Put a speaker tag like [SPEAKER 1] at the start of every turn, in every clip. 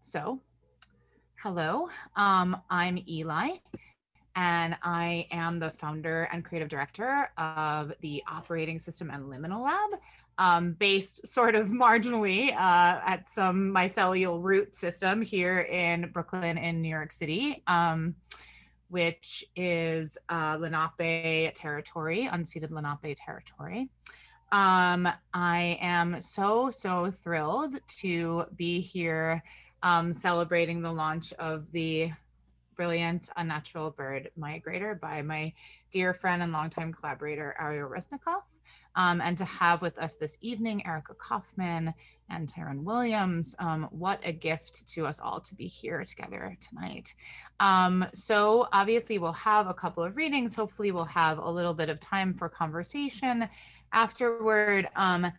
[SPEAKER 1] so hello, um, I'm Eli, and I am the founder and creative director of the Operating System and Liminal Lab, um, based sort of marginally uh, at some mycelial root system here in Brooklyn in New York City. Um, which is uh, Lenape territory, unceded Lenape territory. Um, I am so, so thrilled to be here um, celebrating the launch of the brilliant unnatural bird migrator by my dear friend and longtime collaborator, Ariel Resnikoff. Um, and to have with us this evening, Erica Kaufman and Tyrone Williams. Um, what a gift to us all to be here together tonight. Um, so obviously we'll have a couple of readings. Hopefully we'll have a little bit of time for conversation afterward. Um,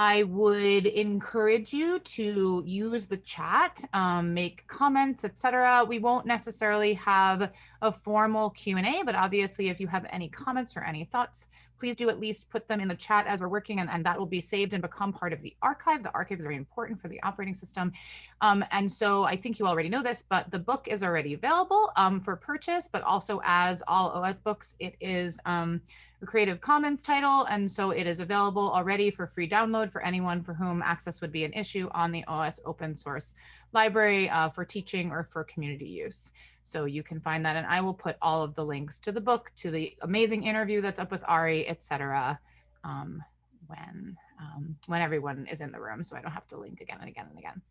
[SPEAKER 1] I would encourage you to use the chat, um, make comments, etc. We won't necessarily have a formal Q&A, but obviously if you have any comments or any thoughts, please do at least put them in the chat as we're working and, and that will be saved and become part of the archive. The archive is very important for the operating system. Um, and so I think you already know this, but the book is already available um, for purchase, but also as all OS books, it is um, a Creative Commons title. And so it is available already for free download for anyone for whom access would be an issue on the OS open source library uh, for teaching or for community use. So you can find that and I will put all of the links to the book, to the amazing interview that's up with Ari, etc. Um, when, um, when everyone is in the room. So I don't have to link again and again and again.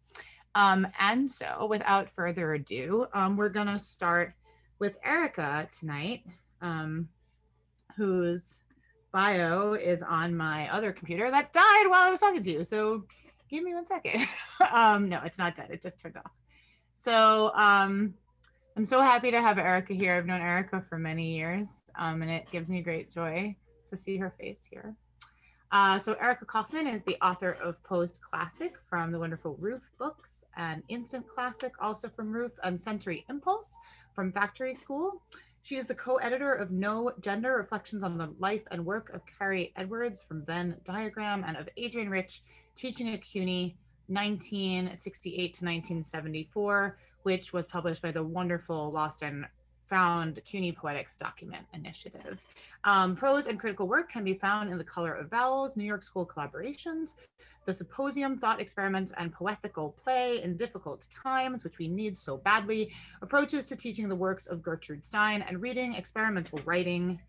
[SPEAKER 1] Um, and so without further ado, um, we're gonna start with Erica tonight, um, whose bio is on my other computer that died while I was talking to you. So give me one second. um, no, it's not dead. It just turned off. So um, I'm so happy to have Erica here. I've known Erica for many years, um, and it gives me great joy to see her face here. Uh, so Erica Kaufman is the author of Post Classic from the wonderful Roof Books and Instant Classic, also from Roof, and Censory Impulse from Factory School. She is the co-editor of No Gender Reflections on the Life and Work of Kari Edwards from Venn Diagram and of Adrienne Rich, Teaching at CUNY 1968 to 1974, which was published by the wonderful Lost and Found CUNY Poetics Document Initiative. Um, prose and critical work can be found in The Color of Vowels, New York School Collaborations, The Symposium, Thought Experiments, and Poetical Play in Difficult Times, which we need so badly, approaches to teaching the works of Gertrude Stein, and reading experimental writing.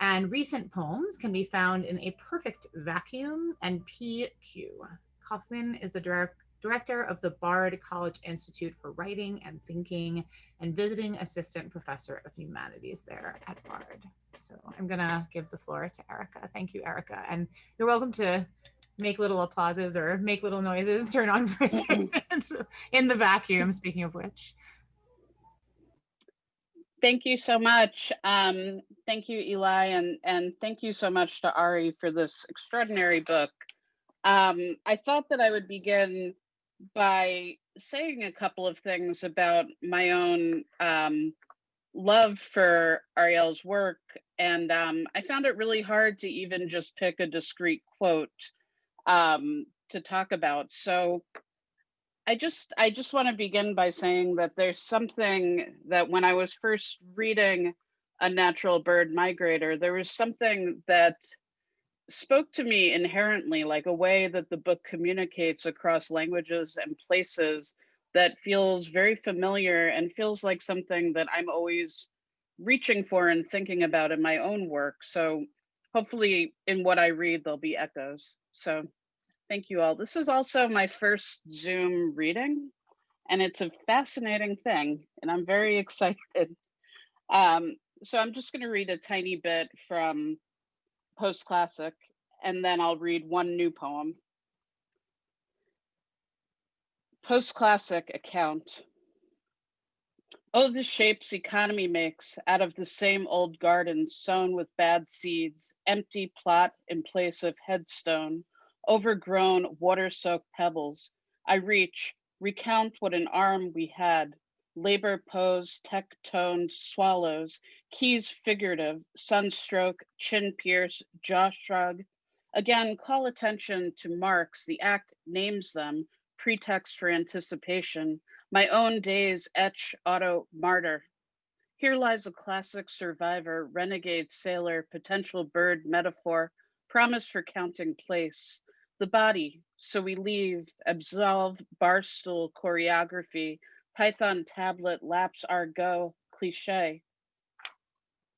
[SPEAKER 1] And recent poems can be found in A Perfect Vacuum and PQ. Kaufman is the direct director of the Bard College Institute for Writing and Thinking and visiting assistant professor of humanities there at Bard. So I'm gonna give the floor to Erica. Thank you, Erica. And you're welcome to make little applauses or make little noises, turn on for a second in the vacuum, speaking of which.
[SPEAKER 2] Thank you so much. Um, thank you, Eli, and, and thank you so much to Ari for this extraordinary book. Um, I thought that I would begin by saying a couple of things about my own um, love for Ariel's work. And um, I found it really hard to even just pick a discrete quote um, to talk about. So I just I just want to begin by saying that there's something that when I was first reading Unnatural Bird Migrator, there was something that spoke to me inherently like a way that the book communicates across languages and places that feels very familiar and feels like something that I'm always reaching for and thinking about in my own work. So hopefully in what I read, there'll be echoes. So thank you all. This is also my first Zoom reading and it's a fascinating thing and I'm very excited. Um, so I'm just gonna read a tiny bit from Post Classic, and then I'll read one new poem. Post Classic account. Oh, the shapes economy makes out of the same old garden sown with bad seeds, empty plot in place of headstone, overgrown water-soaked pebbles. I reach, recount what an arm we had, labor pose, tech-toned swallows, keys figurative, sunstroke, chin pierce, jaw shrug. Again, call attention to marks, the act names them, pretext for anticipation, my own days etch auto martyr. Here lies a classic survivor, renegade sailor, potential bird metaphor, promise for counting place. The body, so we leave, absolve barstool choreography, Python tablet laps our go cliche.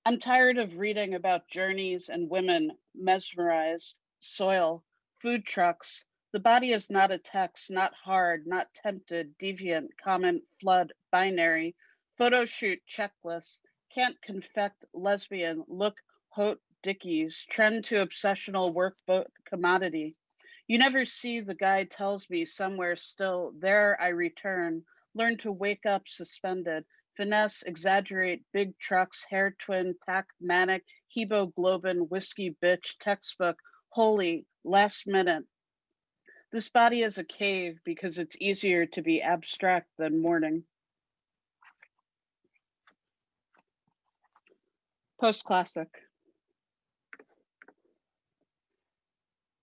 [SPEAKER 2] I'm tired of reading about journeys and women mesmerized, soil, food trucks. The body is not a text, not hard, not tempted, deviant, comment, flood, binary, photo shoot checklist, can't confect, lesbian, look, hot, dickies, trend to obsessional workbook commodity. You never see the guy tells me somewhere still, there I return, learn to wake up suspended, finesse, exaggerate, big trucks, hair twin, pack manic, hemoglobin, whiskey bitch, textbook, holy, last minute. This body is a cave because it's easier to be abstract than morning. Post-classic.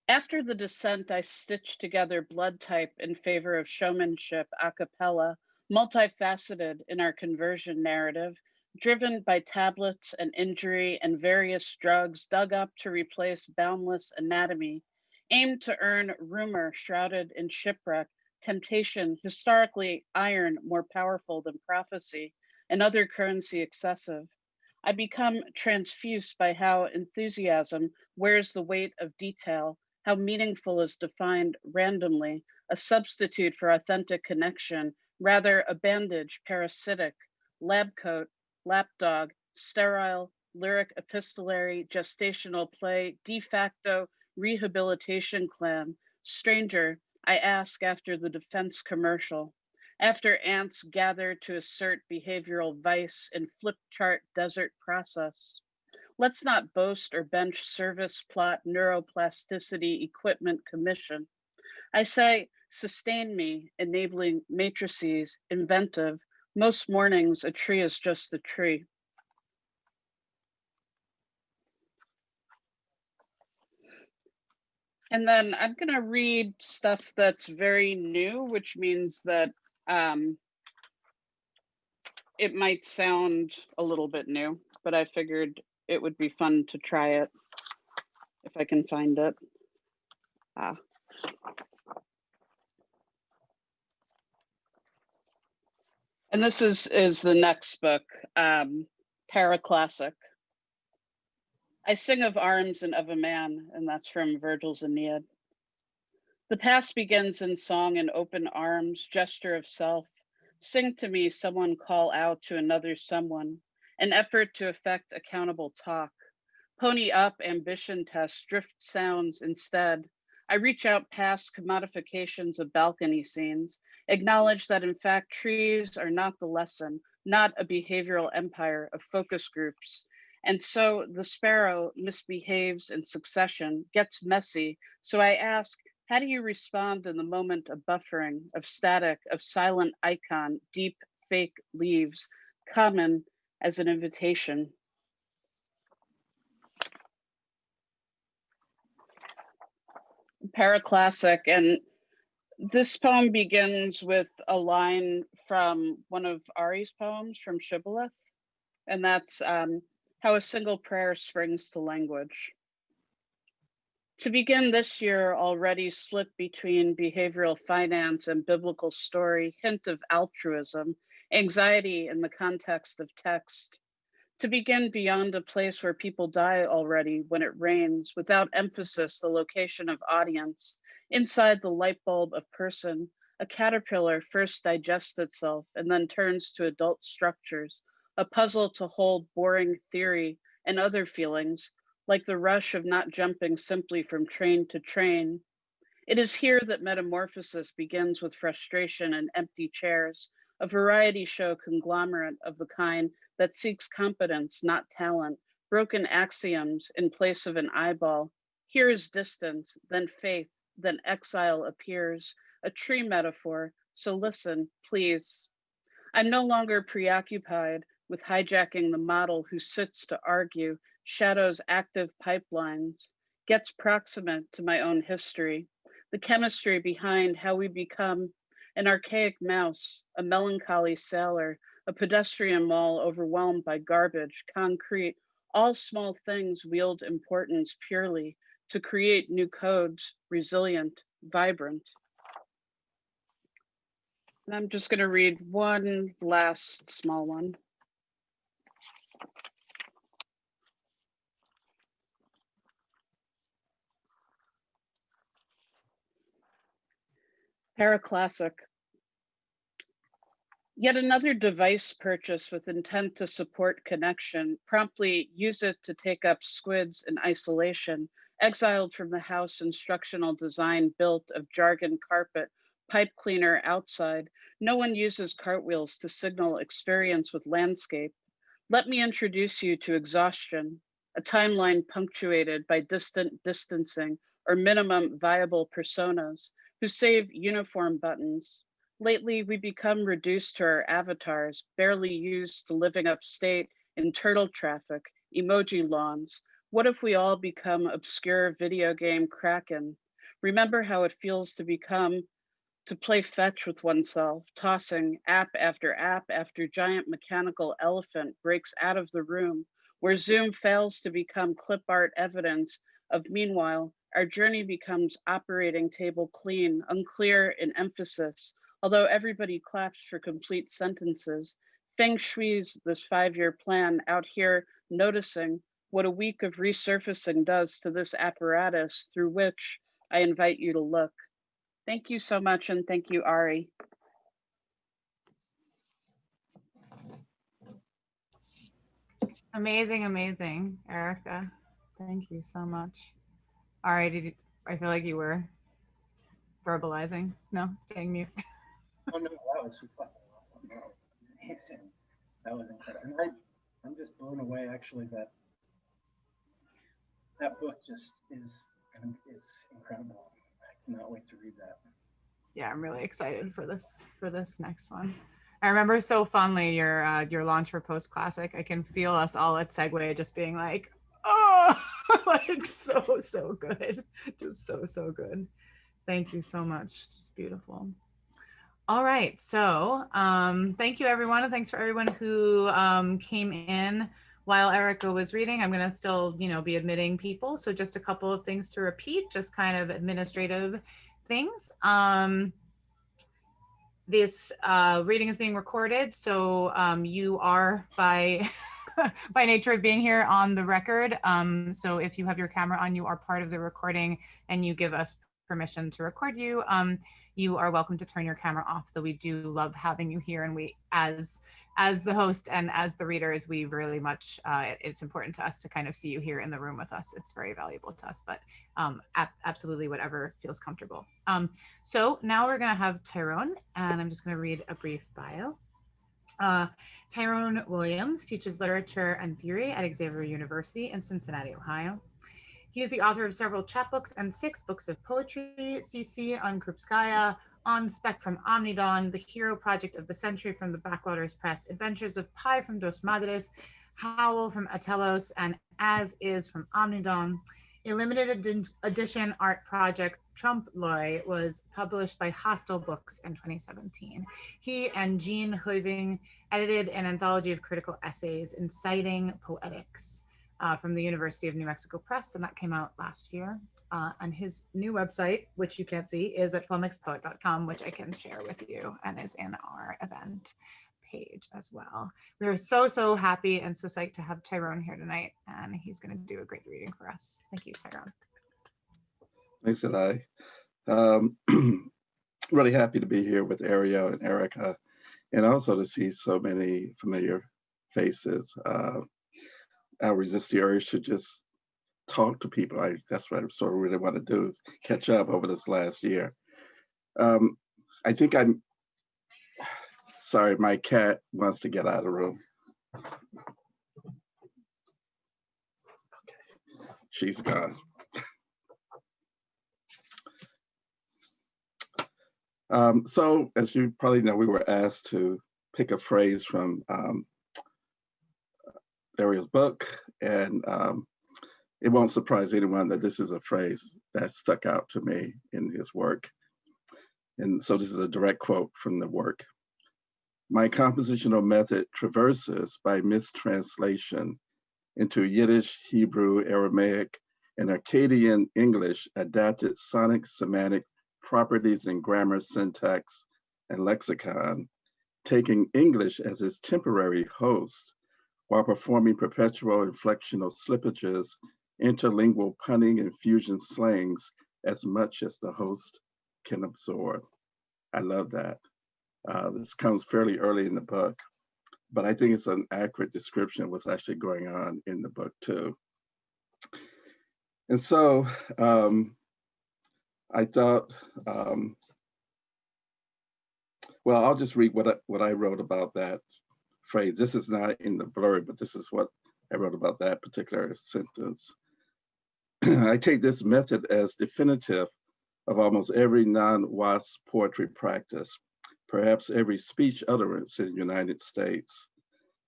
[SPEAKER 2] After the descent, I stitched together blood type in favor of showmanship a cappella multifaceted in our conversion narrative, driven by tablets and injury and various drugs dug up to replace boundless anatomy, aimed to earn rumor shrouded in shipwreck, temptation, historically iron more powerful than prophecy, and other currency excessive. I become transfused by how enthusiasm wears the weight of detail, how meaningful is defined randomly, a substitute for authentic connection, rather a bandage, parasitic, lab coat, lapdog, sterile, lyric epistolary, gestational play, de facto rehabilitation clan, stranger, I ask after the defense commercial. After ants gather to assert behavioral vice in flip chart desert process. Let's not boast or bench service plot neuroplasticity equipment commission. I say sustain me, enabling matrices, inventive. Most mornings, a tree is just a tree. And then I'm gonna read stuff that's very new, which means that um, it might sound a little bit new, but I figured it would be fun to try it if I can find it. Ah. And this is is the next book, um, Paraclassic. I sing of arms and of a man, and that's from Virgil's Aeneid. The past begins in song and open arms, gesture of self. Sing to me, someone call out to another someone, an effort to effect accountable talk. Pony up ambition test, drift sounds instead. I reach out past commodifications of balcony scenes, acknowledge that in fact trees are not the lesson, not a behavioral empire of focus groups. And so the sparrow misbehaves in succession, gets messy. So I ask, how do you respond in the moment of buffering, of static, of silent icon, deep fake leaves, common as an invitation? Paraclassic, and this poem begins with a line from one of Ari's poems from Shibboleth, and that's um, how a single prayer springs to language. To begin this year already split between behavioral finance and biblical story, hint of altruism, anxiety in the context of text. To begin beyond a place where people die already when it rains, without emphasis the location of audience, inside the light bulb of person, a caterpillar first digests itself and then turns to adult structures, a puzzle to hold boring theory and other feelings, like the rush of not jumping simply from train to train. It is here that metamorphosis begins with frustration and empty chairs, a variety show conglomerate of the kind that seeks competence, not talent, broken axioms in place of an eyeball. Here is distance, then faith, then exile appears, a tree metaphor. So listen, please. I'm no longer preoccupied with hijacking the model who sits to argue shadows active pipelines, gets proximate to my own history. the chemistry behind how we become an archaic mouse, a melancholy sailor, a pedestrian mall overwhelmed by garbage, concrete, all small things wield importance purely to create new codes, resilient, vibrant. And I'm just gonna read one last small one. Paraclassic. Yet another device purchase with intent to support connection, promptly use it to take up squids in isolation, exiled from the house instructional design built of jargon carpet, pipe cleaner outside. No one uses cartwheels to signal experience with landscape. Let me introduce you to exhaustion, a timeline punctuated by distant distancing or minimum viable personas, who save uniform buttons. Lately, we become reduced to our avatars, barely used to living upstate in turtle traffic, emoji lawns. What if we all become obscure video game kraken? Remember how it feels to become, to play fetch with oneself, tossing app after app after giant mechanical elephant breaks out of the room, where Zoom fails to become clip art evidence of meanwhile our journey becomes operating table clean, unclear in emphasis, although everybody claps for complete sentences. Feng Shui's this five-year plan out here noticing what a week of resurfacing does to this apparatus through which I invite you to look. Thank you so much and thank you, Ari.
[SPEAKER 1] Amazing, amazing, Erica. Thank you so much. All right, did you, I feel like you were verbalizing. No, staying mute.
[SPEAKER 3] Oh no, that was no, amazing. That was incredible. And I, I'm just blown away actually that that book just is is incredible. I cannot wait to read that.
[SPEAKER 1] Yeah, I'm really excited for this for this next one. I remember so fondly your uh, your launch for Post Classic. I can feel us all at Segue just being like, oh, like so so good, just so so good. Thank you so much. It's beautiful. All right, so um, thank you everyone, and thanks for everyone who um, came in while Erica was reading. I'm gonna still, you know, be admitting people. So just a couple of things to repeat, just kind of administrative things. Um, this uh, reading is being recorded, so um, you are by by nature of being here on the record. Um, so if you have your camera on, you are part of the recording and you give us permission to record you. Um, you are welcome to turn your camera off, though we do love having you here. And we, as as the host and as the readers, we really much, uh, it's important to us to kind of see you here in the room with us. It's very valuable to us, but um, absolutely whatever feels comfortable. Um, so now we're gonna have Tyrone and I'm just gonna read a brief bio. Uh, Tyrone Williams teaches literature and theory at Xavier University in Cincinnati, Ohio. He is the author of several chapbooks and six books of poetry, CC on Krupskaya, On Spec from Omnidawn, The Hero Project of the Century from the Backwaters Press, Adventures of Pi from Dos Madres, Howell from Atelos, and As Is from Omnidawn. A limited ed edition art project, Trompe l'oeil, was published by Hostile Books in 2017. He and Jeanne Heuving edited an anthology of critical essays inciting poetics uh, from the University of New Mexico Press, and that came out last year. Uh, and his new website, which you can't see, is at flummoxedpoet.com, which I can share with you and is in our event page as well. We are so, so happy and so psyched to have Tyrone here tonight, and he's going to do a great reading for us. Thank you, Tyrone.
[SPEAKER 4] Thanks, Eli. Um, really happy to be here with Ariel and Erica, and also to see so many familiar faces. Uh, I resist the urge to just talk to people. I, that's what I sort of really want to do is catch up over this last year. Um, I think I'm Sorry, my cat wants to get out of the room. Okay. She's gone. um, so as you probably know, we were asked to pick a phrase from um, Ariel's book. And um, it won't surprise anyone that this is a phrase that stuck out to me in his work. And so this is a direct quote from the work. My compositional method traverses by mistranslation into Yiddish, Hebrew, Aramaic, and Akkadian English adapted sonic semantic properties in grammar, syntax, and lexicon, taking English as its temporary host while performing perpetual inflectional slippages, interlingual punning, and fusion slangs as much as the host can absorb. I love that. Uh, this comes fairly early in the book, but I think it's an accurate description of what's actually going on in the book too. And so um, I thought, um, well, I'll just read what I, what I wrote about that phrase. This is not in the blurb, but this is what I wrote about that particular sentence. I take this method as definitive of almost every non-WASP poetry practice, perhaps every speech utterance in the United States.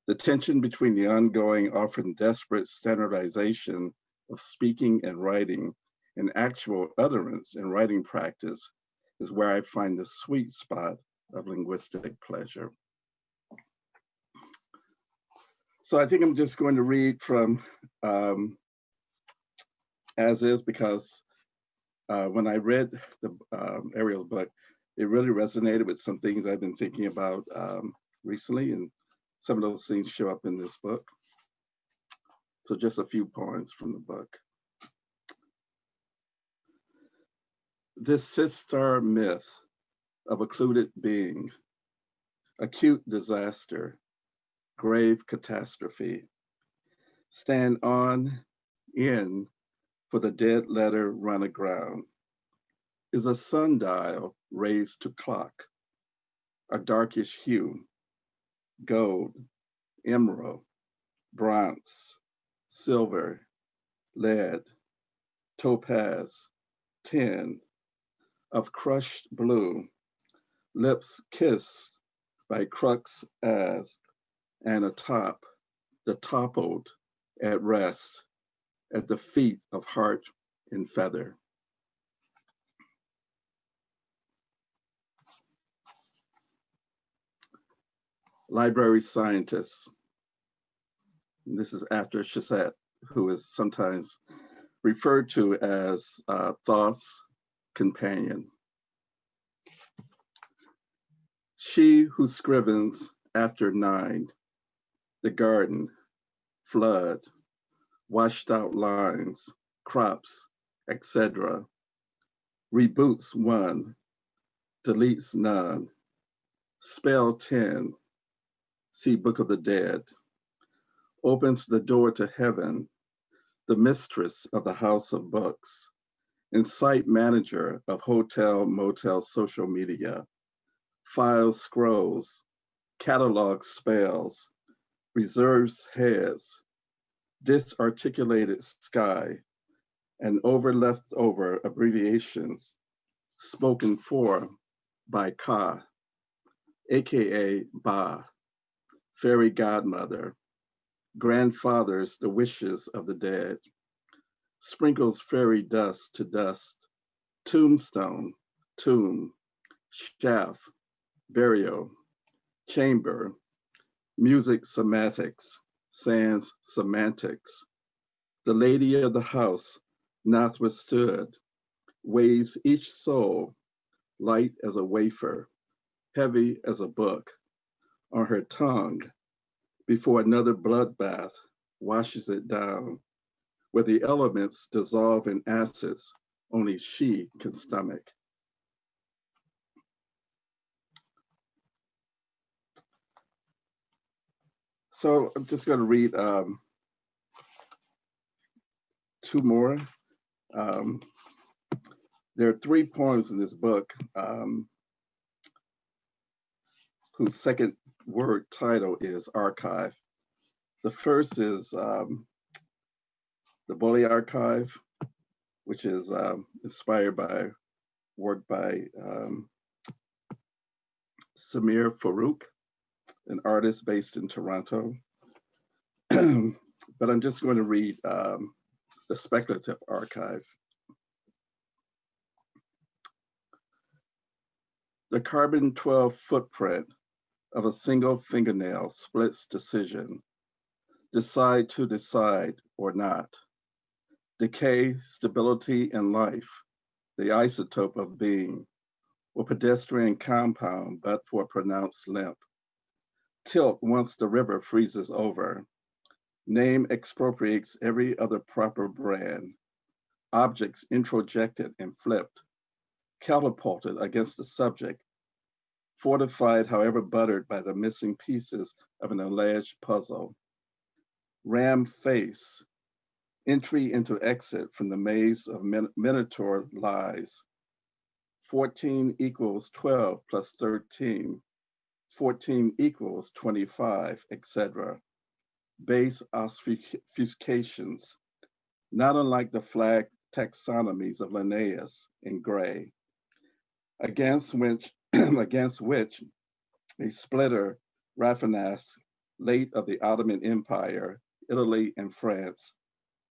[SPEAKER 4] The tension between the ongoing, often desperate standardization of speaking and writing and actual utterance and writing practice is where I find the sweet spot of linguistic pleasure. So I think I'm just going to read from um, as is because uh, when I read the um, Ariel's book, it really resonated with some things I've been thinking about um, recently, and some of those things show up in this book. So just a few points from the book. This sister myth of occluded being, acute disaster, grave catastrophe, stand on, in, for the dead letter run aground, is a sundial raised to clock, a darkish hue, gold, emerald, bronze, silver, lead, topaz, tin, of crushed blue, lips kissed by crux as, and atop, the toppled at rest at the feet of heart and feather. Library scientists. This is after Seshat, who is sometimes referred to as uh, Thoth's companion. She who scrivens after nine, the garden, flood, washed out lines, crops, etc. Reboots one, deletes none. Spell 10, see Book of the Dead. Opens the door to heaven, the mistress of the house of books, and site manager of hotel, motel, social media. Files scrolls, catalogs spells, reserves heads, disarticulated sky, and over leftover abbreviations spoken for by Ka, AKA Ba, fairy godmother, grandfathers the wishes of the dead, sprinkles fairy dust to dust, tombstone, tomb, shaft, burial, chamber, music semantics, sans semantics. The lady of the house, not withstood, weighs each soul light as a wafer, heavy as a book, on her tongue before another bloodbath washes it down, where the elements dissolve in acids only she can stomach. So I'm just going to read um, two more. Um, there are three poems in this book um, whose second word title is archive. The first is um, the Bully Archive, which is um, inspired by work by um, Samir Farouk an artist based in Toronto. but I'm just going to read um, the speculative archive. The carbon 12 footprint of a single fingernail splits decision. Decide to decide or not. Decay, stability, and life, the isotope of being, or pedestrian compound, but for pronounced limp. Tilt once the river freezes over. Name expropriates every other proper brand. Objects introjected and flipped, catapulted against the subject, fortified, however buttered by the missing pieces of an alleged puzzle. Ram face, entry into exit from the maze of Min Minotaur lies. 14 equals 12 plus 13. 14 equals 25, etc. Base obfuscations, not unlike the flag taxonomies of Linnaeus in Gray, against which, against which a splitter Rafinas, late of the Ottoman Empire, Italy and France,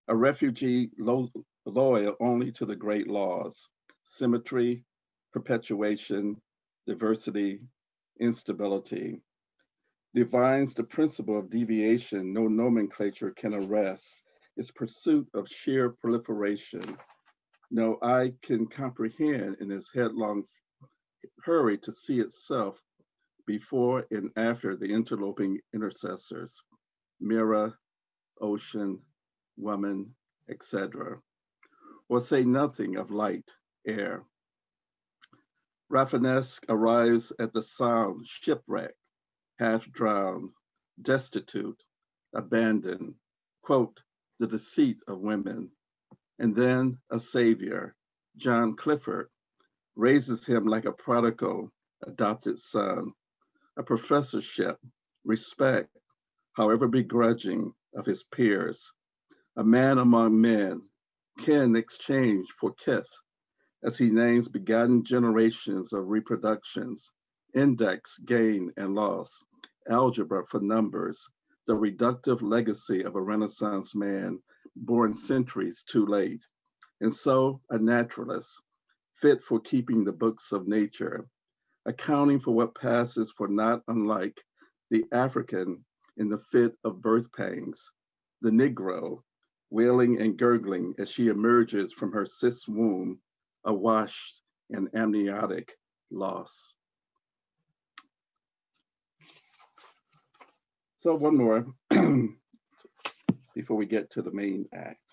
[SPEAKER 4] a refugee lo loyal only to the great laws, symmetry, perpetuation, diversity, instability. Divines the principle of deviation no nomenclature can arrest, its pursuit of sheer proliferation. No eye can comprehend in its headlong hurry to see itself before and after the interloping intercessors, mirror, ocean, woman, etc. Or say nothing of light, air, Rafinesque arrives at the sound, shipwreck, half drowned, destitute, abandoned, quote, the deceit of women. And then a savior, John Clifford, raises him like a prodigal adopted son, a professorship, respect, however begrudging, of his peers, a man among men, kin exchange for kith, as he names begotten generations of reproductions, index, gain, and loss, algebra for numbers, the reductive legacy of a Renaissance man born centuries too late. And so a naturalist, fit for keeping the books of nature, accounting for what passes for not unlike the African in the fit of birth pangs, the Negro, wailing and gurgling as she emerges from her cis womb awash in amniotic loss. So one more before we get to the main act.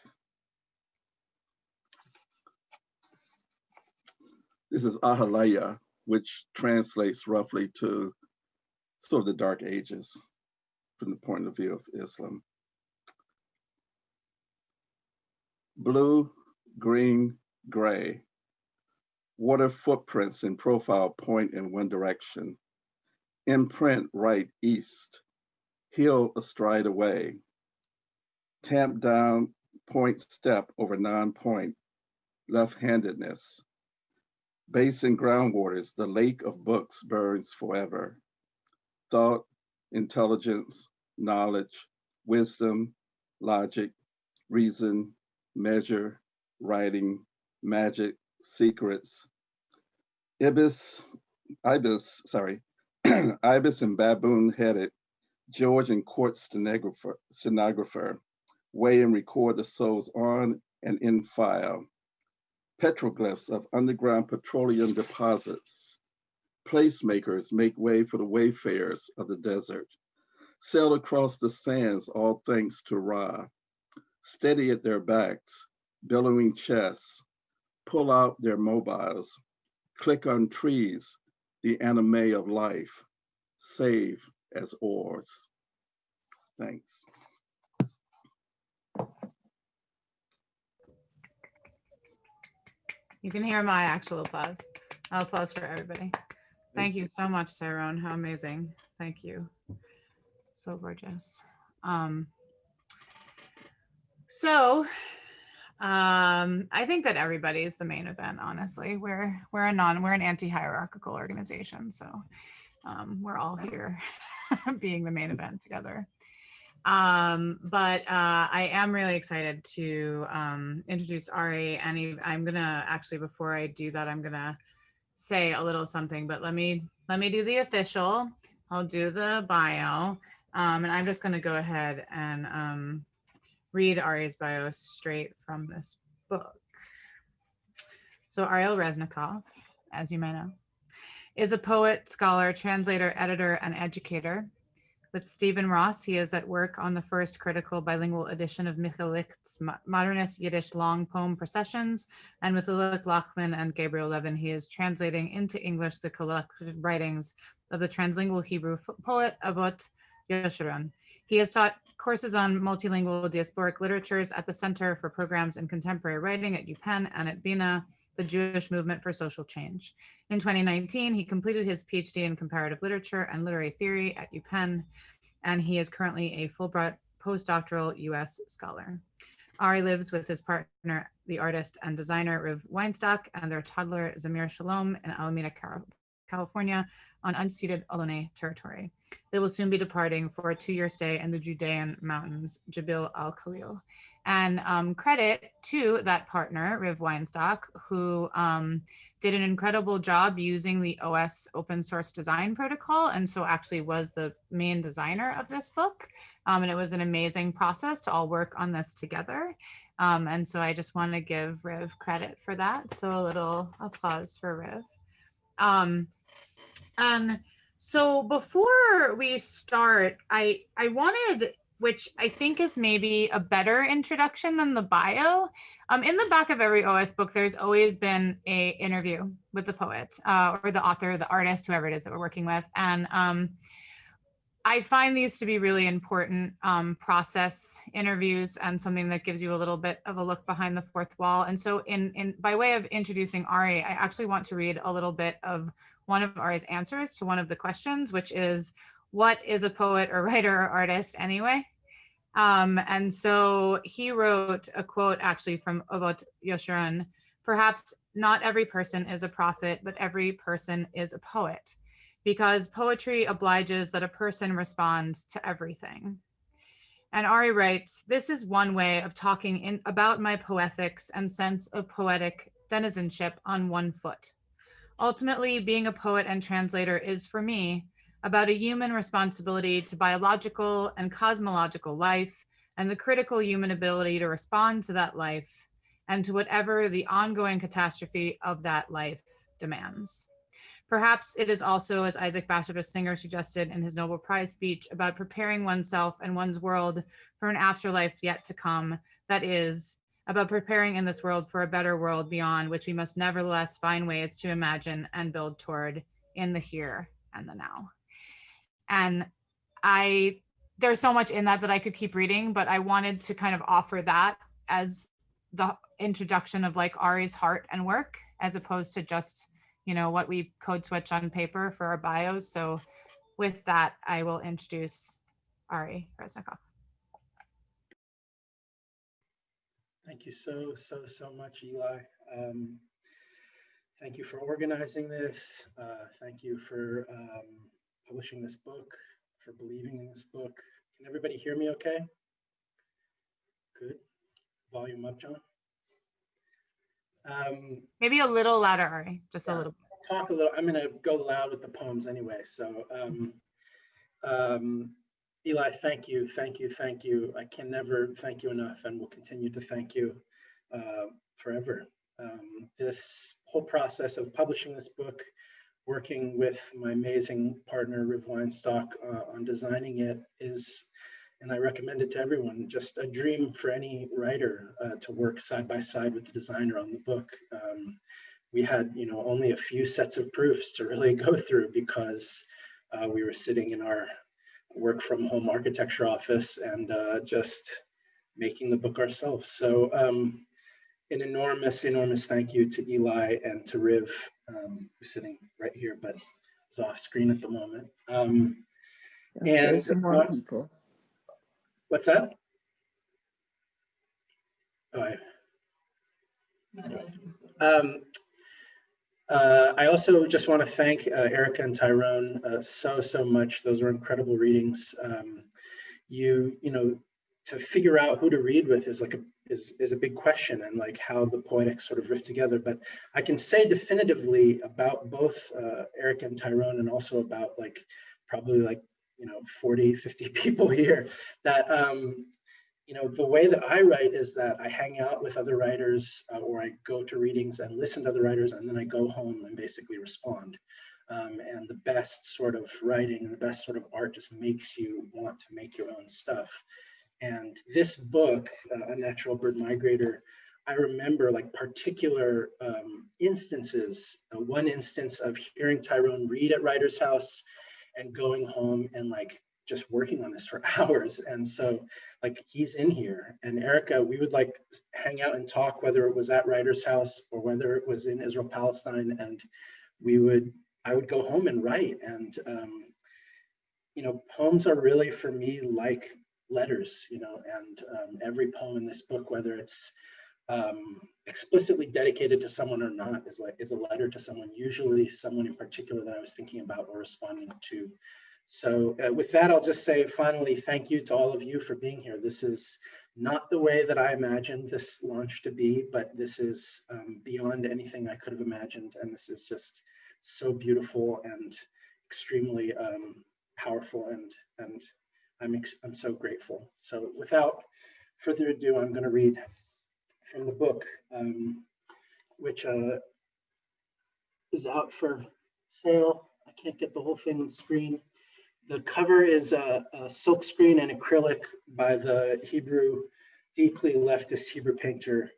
[SPEAKER 4] This is Jahiliyyah, which translates roughly to sort of the dark ages from the point of view of Islam. Blue, green, gray, Water footprints in profile point in one direction. Imprint right east. Heel astride away. Tamp down point step over non-point. Left-handedness. Basin groundwaters, the lake of books burns forever. Thought, intelligence, knowledge, wisdom, logic, reason, measure, writing, magic, secrets, Ibis, Ibis, sorry, Ibis and baboon headed George and court stenographer, stenographer weigh and record the souls on and in file. Petroglyphs of underground petroleum deposits. Placemakers make way for the wayfarers of the desert. Sail across the sands, all thanks to Ra. Steady at their backs, billowing chests, pull out their mobiles, click on trees, the anime of life, save as oars. Thanks.
[SPEAKER 1] You can hear my actual applause. I'll applause for everybody. Thank you so much, Tyrone. How amazing. Thank you. So gorgeous. Um, so um, I think that everybody is the main event, honestly. We're we're a non we're an anti-hierarchical organization. So um, we're all here being the main event together. Um, but uh, I am really excited to um, introduce Ari, and I'm gonna actually before I do that, I'm gonna say a little something. But let me let me do the official. I'll do the bio, um, and I'm just gonna go ahead and um, read Ari's bio straight from this book. So Ariel Resnikoff, as you may know, is a poet, scholar, translator, editor, and educator. With Stephen Ross, he is at work on the first critical bilingual edition of Mikhl Likht's modernist Yiddish long poem processions. And with Lilach Lachman and Gabriel Levin, he is translating into English the collected writings of the translingual Hebrew poet Avot Yeshurun. He has taught courses on multilingual diasporic literatures at the Center for Programs in Contemporary Writing at UPenn and at Bina, the Jewish Movement for Social Change. In 2019, he completed his PhD in comparative literature and literary theory at UPenn, and he is currently a Fulbright postdoctoral US scholar. Ari lives with his partner, the artist and designer Riv Weinstock, and their toddler Zamir Shalom in Alameda, California, on unceded Ohlone territory. They will soon be departing for a two-year stay in the Judean mountains, Jabal al-Khalil. And um, credit to that partner, Riv Weinstock, who um, did an incredible job using the OS open source design protocol. And so actually was the main designer of this book. Um, and it was an amazing process to all work on this together. Um, and so I just want to give Riv credit for that. So a little applause for Riv. And so before we start, I I wanted, which I think is maybe a better introduction than the bio. Um, in the back of every OS book, there's always been a interview with the poet uh, or the author, the artist, whoever it is that we're working with, and um, I find these to be really important um, process interviews and something that gives you a little bit of a look behind the fourth wall. And so, in in by way of introducing Ari, I actually want to read a little bit of one of Ari's answers to one of the questions, which is, "What is a poet or writer or artist anyway?" Um, and so he wrote a quote actually from Avot Yeshurun, perhaps not every person is a prophet, but every person is a poet, because poetry obliges that a person responds to everything. And Ari writes, this is one way of talking in, about my poetics and sense of poetic denizenship on one foot. Ultimately, being a poet and translator is for me about a human responsibility to biological and cosmological life and the critical human ability to respond to that life and to whatever the ongoing catastrophe of that life demands. Perhaps it is also, as Isaac Bashevis Singer suggested in his Nobel Prize speech, about preparing oneself and one's world for an afterlife yet to come, that is, about preparing in this world for a better world beyond which we must nevertheless find ways to imagine and build toward in the here and the now. And i there's so much in that that i could keep reading but i wanted to kind of offer that as the introduction of like ari's heart and work as opposed to just you know what we code switch on paper for our bios. So with that i will introduce ari Resnikoff
[SPEAKER 3] Thank you so, so, so much, Eli. Um, thank you for organizing this. Uh, thank you for um, publishing this book, for believing in this book. Can everybody hear me okay? Good. Volume up, John. Um,
[SPEAKER 1] maybe a little louder ari just a
[SPEAKER 3] Yeah.
[SPEAKER 1] little
[SPEAKER 3] talk a little, I'm gonna go loud with the poems anyway, so, um, um, Eli, thank you, thank you, thank you. I can never thank you enough and will continue to thank you, uh, forever. Um, this whole process of publishing this book, working with my amazing partner, Riv Weinstock, uh, on designing it is, and I recommend it to everyone, just a dream for any writer, uh, to work side by side with the designer on the book. Um, we had you know only a few sets of proofs to really go through because uh, we were sitting in our work from home architecture office and uh, just making the book ourselves. So um, an enormous enormous thank you to eli and to riv um, who's sitting right here but is off screen at the moment. Um,
[SPEAKER 5] Yeah,
[SPEAKER 3] And
[SPEAKER 5] some more
[SPEAKER 3] what-
[SPEAKER 5] people.
[SPEAKER 3] what's that? Oh, I, Um, uh, I also just want to thank uh, Erica and Tyrone uh, so, so much. Those were incredible readings. Um, you, you know, to figure out who to read with is like a is is a big question and like how the poetics sort of riff together. But I can say definitively about both uh, Eric and Tyrone and also about like probably like you know 40 50 people here that um you know the way that i write is that i hang out with other writers uh, or i go to readings and listen to other writers and then i go home and basically respond. Um, and the best sort of writing and the best sort of art just makes you want to make your own stuff. And this book uh, Unnatural Bird Migrator i remember like particular um, instances uh, one instance of hearing tyrone read at writer's house and going home and like just working on this for hours. And so like he's in here and Erica, we would like hang out and talk, whether it was at Writer's House or whether it was in Israel, Palestine. And we would, I would go home and write. And, um, you know, poems are really for me like letters, you know, and um, every poem in this book, whether it's um, explicitly dedicated to someone or not is like is a letter to someone, usually someone in particular that I was thinking about or responding to. So uh, with that, I'll just say finally, thank you to all of you for being here. This is not the way that I imagined this launch to be, but this is um, beyond anything I could have imagined. And this is just so beautiful and extremely um, powerful and, and I'm, I'm so grateful. So without further ado, I'm gonna read from the book, um, which uh, is out for sale. I can't get the whole thing on screen. The cover is a, a silk screen and acrylic by the Hebrew, deeply leftist Hebrew painter,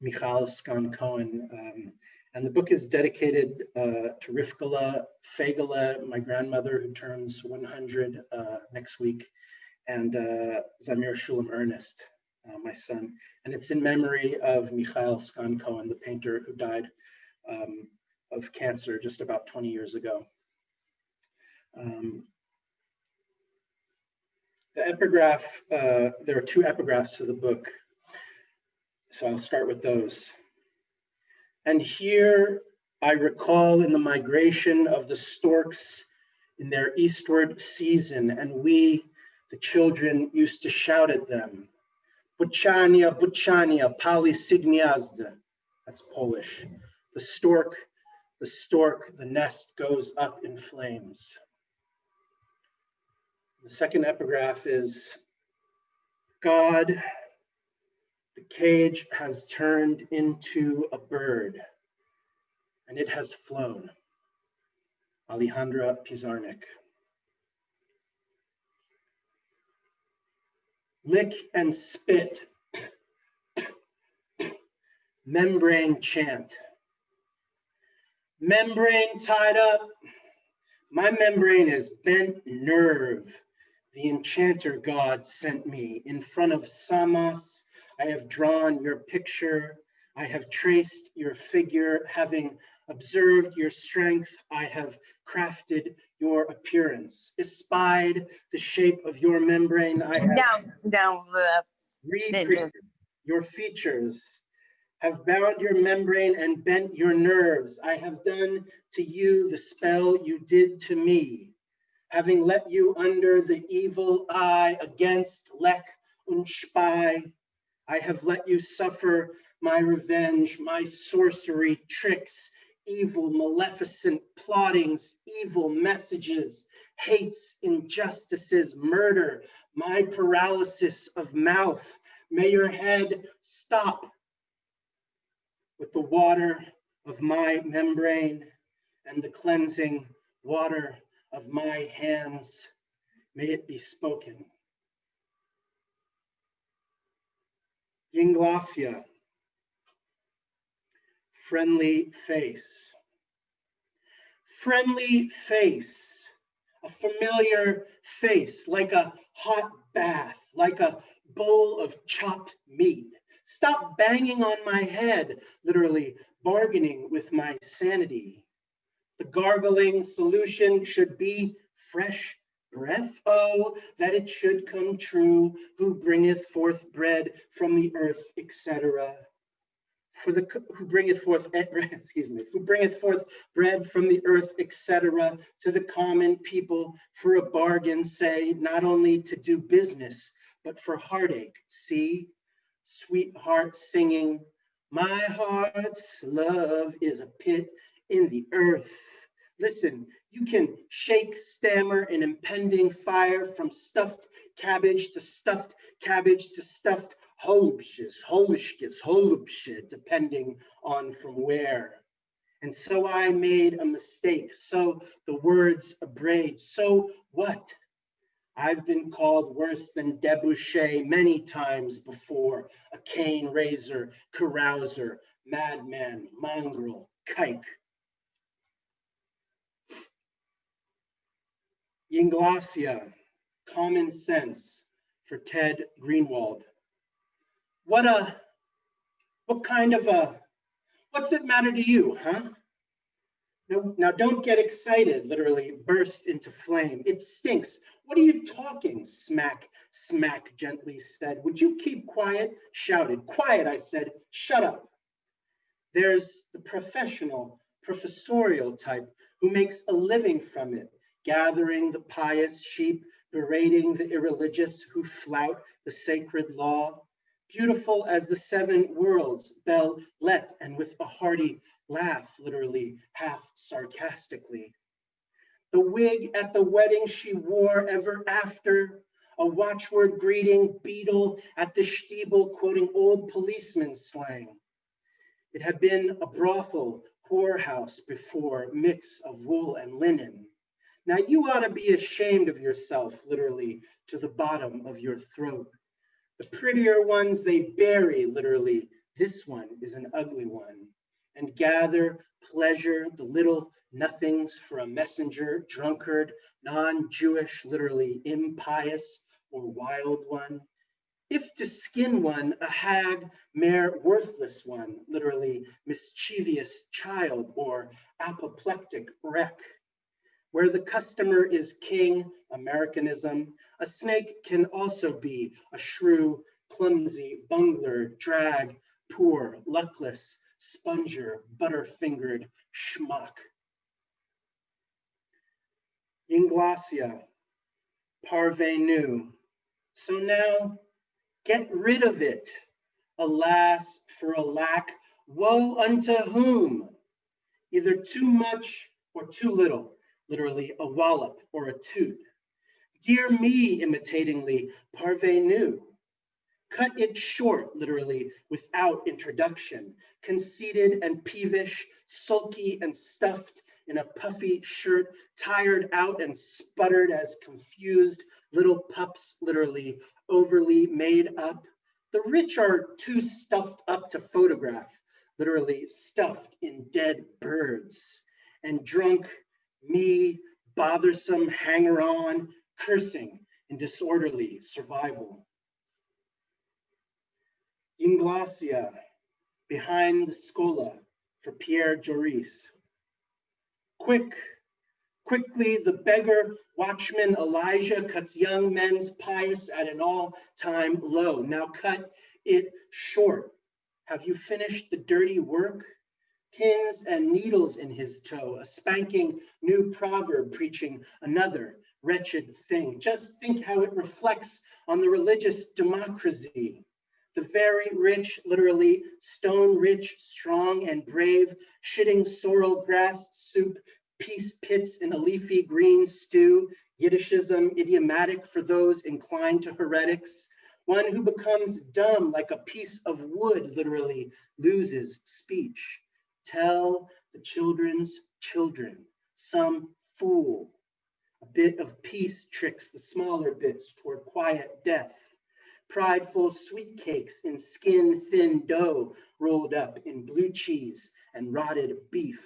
[SPEAKER 3] Michal Skan Cohen. Um, and the book is dedicated uh, to Rivkala Fegele, my grandmother who turns 100 uh, next week, and uh, Zamir Shulam Ernest, uh, my son. And it's in memory of Michal Skan Cohen, the painter who died um, of cancer just about 20 years ago. Um, the epigraph, uh, there are two epigraphs to the book. So I'll start with those. And here I recall in the migration of the storks in their eastward season, and we, the children, used to shout at them, Buchania, Buchania, Pali Signiazda. That's Polish. The stork, the stork, the nest goes up in flames. The second epigraph is God, the cage has turned into a bird and it has flown. Alejandra Pizarnik. lick and spit, membrane chant. Membrane tied up, my membrane is bent nerve. The enchanter God sent me. In front of Samos, I have drawn your picture. I have traced your figure. Having observed your strength, I have crafted your appearance, espied the shape of your membrane. I have
[SPEAKER 5] No, no, uh,
[SPEAKER 3] recreated your features, have bound your membrane and bent your nerves. I have done to you the spell you did to me, having let you under the evil eye against Lek und. I have let you suffer my revenge, my sorcery, tricks, evil, maleficent plottings, evil messages, hates, injustices, murder, my paralysis of mouth. May your head stop with the water of my membrane and the cleansing water of my hands. May it be spoken. Yinglasia, friendly face. Friendly face, a familiar face, like a hot bath, like a bowl of chopped meat. Stop banging on my head, literally bargaining with my sanity. The gargling solution should be fresh breath. Oh, that it should come true, who bringeth forth bread from the earth, etc. for the who bringeth forth eh, excuse me who bringeth forth bread from the earth etc to the common people for a bargain say not only to do business but for heartache see sweetheart singing my heart's love is a pit in the earth listen you can shake stammer an impending fire from stuffed cabbage to stuffed cabbage to stuffed holubshis, holushkis, holubshit, depending on from where. And so I made a mistake. So the words abrade. So what? I've been called worse than debauchee many times before. A cane raiser, carouser, madman, mongrel, kike. Yinglacia, common sense for Ted Greenwald. What a, what kind of a, what's it matter to you, huh? Now, now don't get excited, literally burst into flame. It stinks. What are you talking? Smack, smack gently said. Would you keep quiet? Shouted. Quiet, I said. Shut up. There's the professional, professorial type who makes a living from it, gathering the pious sheep, berating the irreligious who flout the sacred law, beautiful as the seven worlds, Bell let, and with a hearty laugh, literally half sarcastically. The wig at the wedding she wore ever after, a watchword greeting beetle at the Stiebel quoting old policeman slang. It had been a brothel, whorehouse before, mix of wool and linen. Now you ought to be ashamed of yourself, literally, to the bottom of your throat. The prettier ones they bury, literally. This one is an ugly one. And gather pleasure, the little nothings for a messenger, drunkard, non-Jewish, literally impious or wild one. If to skin one, a hag, mere worthless one, literally mischievous child or apoplectic wreck. Where the customer is king, Americanism, a snake can also be a shrew, clumsy, bungler, drag, poor, luckless, sponger, butter-fingered schmuck. Inglacia, parvenu. So now get rid of it. Alas, for a lack, woe unto whom? Either too much or too little, literally a wallop or a toot. Dear me, imitatingly, parvenu. Cut it short, literally, without introduction. Conceited and peevish, sulky and stuffed in a puffy shirt, tired out and sputtered as confused little pups, literally, overly made up. The rich are too stuffed up to photograph, literally stuffed in dead birds. And drunk, me, bothersome hanger-on, cursing and disorderly survival. Inglacia, behind the Scola for Pierre Joris. Quick, quickly the beggar watchman Elijah cuts young men's pious at an all-time low. Now cut it short. Have you finished the dirty work? Pins and needles in his toe, a spanking new proverb preaching another wretched thing. Just think how it reflects on the religious democracy. The very rich, literally stone rich, strong and brave, shitting sorrel grass soup, peace pits in a leafy green stew, Yiddishism idiomatic for those inclined to heretics. One who becomes dumb like a piece of wood, literally loses speech. Tell the children's children, some fool a bit of peace tricks the smaller bits toward quiet death. Prideful sweet cakes in skin thin dough rolled up in blue cheese and rotted beef.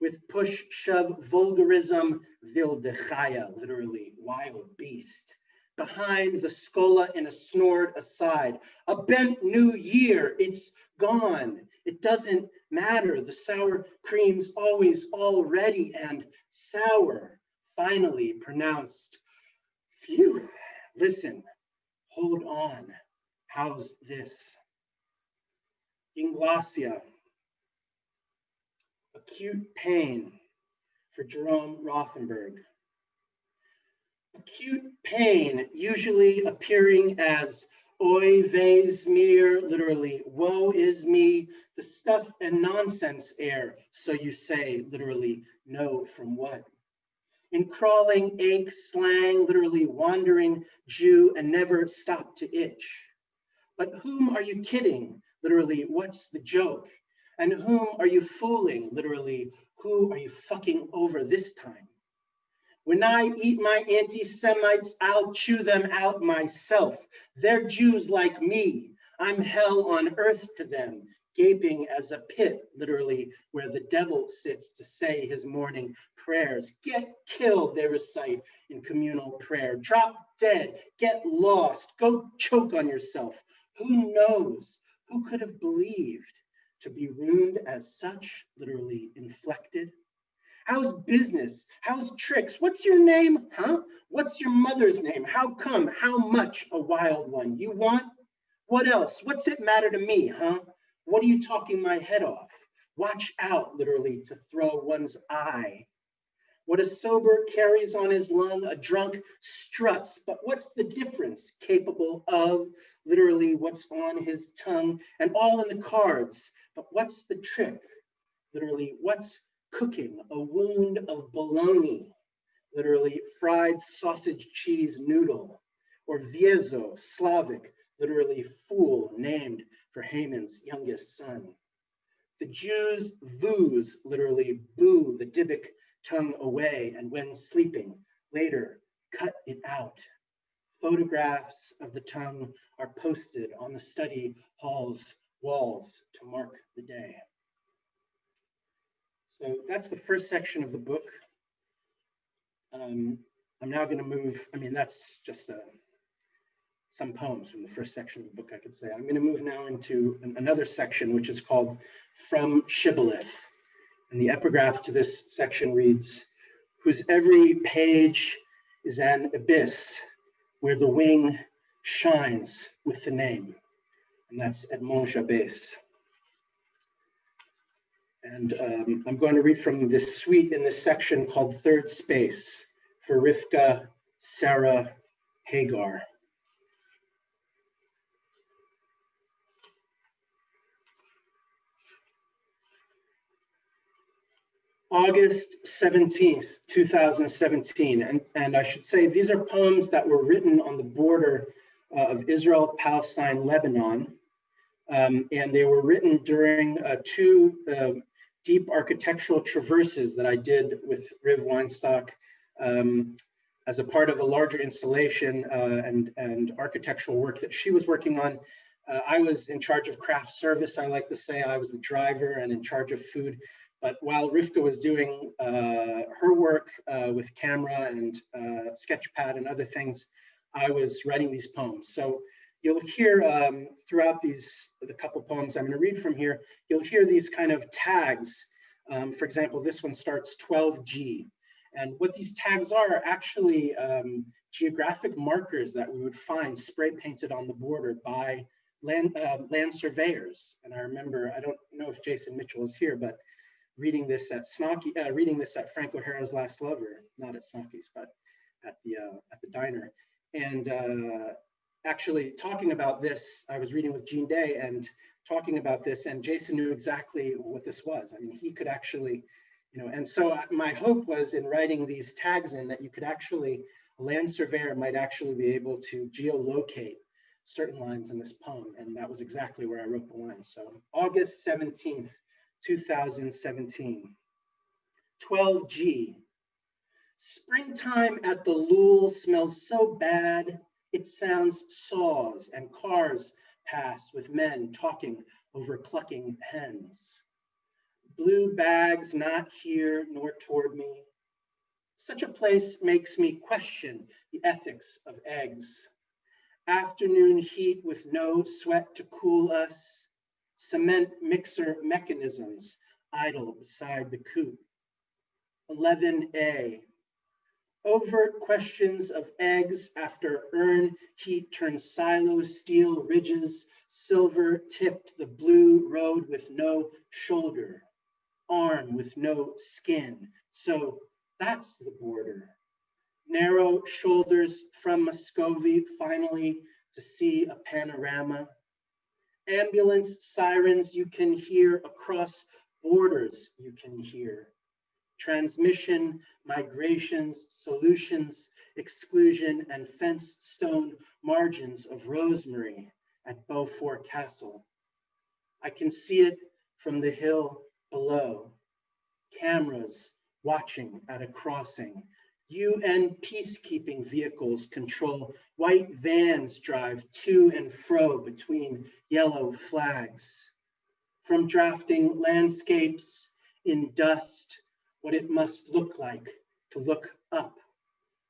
[SPEAKER 3] With push shove vulgarism, wilde chaya, literally wild beast. Behind the scola in a snort aside, a bent new year, it's gone. It doesn't matter. The sour cream's always already and sour finally pronounced, phew, listen, hold on, how's this? Inglossia. Acute pain for Jerome Rothenberg. Acute pain usually appearing as oi vez mir, literally, woe is me, the stuff and nonsense air, so you say, literally, no from what? In crawling ache slang, literally wandering Jew and never stop to itch. But whom are you kidding? Literally, what's the joke? And whom are you fooling? Literally, who are you fucking over this time? When I eat my anti-Semites, I'll chew them out myself. They're Jews like me. I'm hell on earth to them, gaping as a pit, literally, where the devil sits to say his morning prayers. Get killed, they recite in communal prayer. Drop dead, get lost, go choke on yourself. Who knows? Who could have believed to be ruined as such, literally inflected? How's business? How's tricks? What's your name? Huh? What's your mother's name? How come? How much a wild one? You want? What else? What's it matter to me, huh? What are you talking my head off? Watch out, literally, to throw one's eye. What a sober carries on his lung, a drunk struts. But what's the difference? Capable of, literally, what's on his tongue, and all in the cards. But what's the trick? Literally, what's cooking? A wound of bologna, literally, fried sausage cheese noodle, or viezo, Slavic, literally, fool, named for Haman's youngest son. The Jews voos, literally, boo the Dybbuk tongue away, and when sleeping, later cut it out. Photographs of the tongue are posted on the study hall's walls to mark the day. So that's the first section of the book. Um, I'm now going to move, I mean, that's just a, some poems from the first section of the book, I could say. I'm going to move now into an, another section, which is called From Shibboleth. And the epigraph to this section reads, whose every page is an abyss where the wing shines with the name. And that's Edmond Jabès. And um, I'm going to read from this suite in this section called Third Space for Rivka Sarah Hagar. August 17th, 2017. And, and I should say these are poems that were written on the border uh, of Israel, Palestine, Lebanon. Um, and they were written during uh, two uh, deep architectural traverses that I did with Riv Weinstock um, as a part of a larger installation uh, and, and architectural work that she was working on. Uh, I was in charge of craft service, I like to say. I was the driver and in charge of food. But while Rivka was doing uh, her work uh, with camera and uh, sketchpad and other things, I was writing these poems. So you'll hear um, throughout these, the couple poems I'm gonna read from here, you'll hear these kind of tags. Um, for example, this one starts 12G. And what these tags are, are actually um, geographic markers that we would find spray painted on the border by land, uh, land surveyors. And I remember, I don't know if Jason Mitchell is here, but reading this at Snocky, uh, reading this at Frank O'Hara's Last Lover, not at Snocky's, but at the uh, at the diner, and uh, actually talking about this. I was reading with Gene Day and talking about this, and Jason knew exactly what this was. I mean, he could actually, you know, and so uh, my hope was in writing these tags in that you could actually, a land surveyor might actually be able to geolocate certain lines in this poem, and that was exactly where I wrote the line. So August 17th, 2017. 12G. Springtime at the Lule smells so bad, it sounds saws and cars pass with men talking over clucking hens. Blue bags not here nor toward me. Such a place makes me question the ethics of eggs. Afternoon heat with no sweat to cool us cement mixer mechanisms idle beside the coop. 11A, overt questions of eggs after urn heat turns silo steel ridges silver tipped the blue road with no shoulder, arm with no skin. So that's the border. Narrow shoulders from Muscovy, finally to see a panorama. Ambulance sirens you can hear across borders you can hear. Transmission, migrations, solutions, exclusion, and fenced stone margins of rosemary at Beaufort Castle. I can see it from the hill below. Cameras watching at a crossing. UN peacekeeping vehicles control. White vans drive to and fro between yellow flags. From drafting landscapes in dust, what it must look like to look up,